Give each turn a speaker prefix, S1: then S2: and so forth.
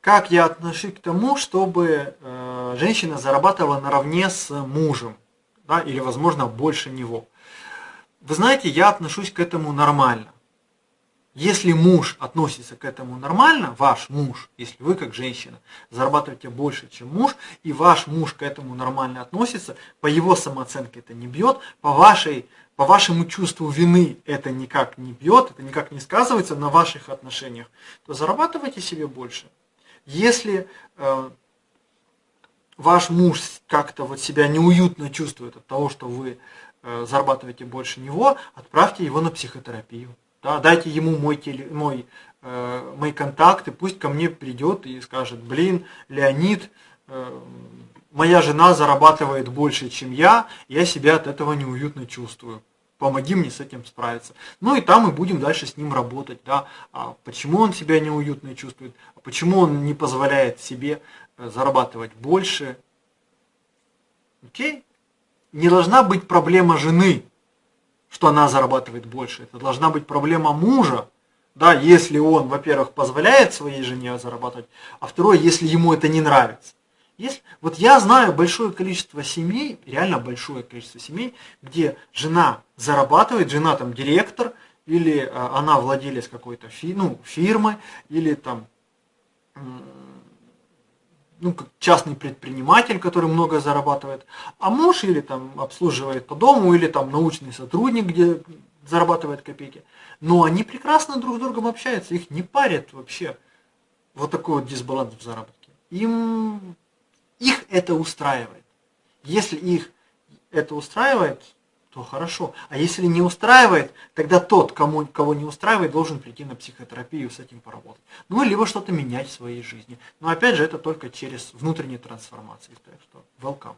S1: как я отношусь к тому, чтобы э, женщина зарабатывала наравне с мужем, да, или, возможно, больше него. Вы знаете, я отношусь к этому нормально. Если муж относится к этому нормально, ваш муж, если вы как женщина зарабатываете больше, чем муж, и ваш муж к этому нормально относится, по его самооценке это не бьет, по, вашей, по вашему чувству вины это никак не бьет, это никак не сказывается на ваших отношениях, то зарабатывайте себе больше. Если э, ваш муж как-то вот себя неуютно чувствует от того, что вы э, зарабатываете больше него, отправьте его на психотерапию. Да, дайте ему мой, теле, мой, э, мои контакты, пусть ко мне придет и скажет, блин, Леонид, э, моя жена зарабатывает больше, чем я, я себя от этого неуютно чувствую. Помоги мне с этим справиться. Ну и там мы будем дальше с ним работать. Да? А почему он себя неуютно чувствует, почему он не позволяет себе э, зарабатывать больше. Окей? Не должна быть проблема жены что она зарабатывает больше. Это должна быть проблема мужа, да, если он, во-первых, позволяет своей жене зарабатывать, а второе, если ему это не нравится. Если, вот я знаю большое количество семей, реально большое количество семей, где жена зарабатывает, жена там директор, или а, она владелец какой-то фи, ну, фирмы, или там ну, как частный предприниматель, который много зарабатывает, а муж или там обслуживает по дому, или там научный сотрудник, где зарабатывает копейки. Но они прекрасно друг с другом общаются, их не парят вообще вот такой вот дисбаланс в заработке. Им, их это устраивает. Если их это устраивает, то хорошо. А если не устраивает, тогда тот, кому, кого не устраивает, должен прийти на психотерапию с этим поработать. Ну, либо что-то менять в своей жизни. Но опять же, это только через внутренние трансформации. Так что, welcome.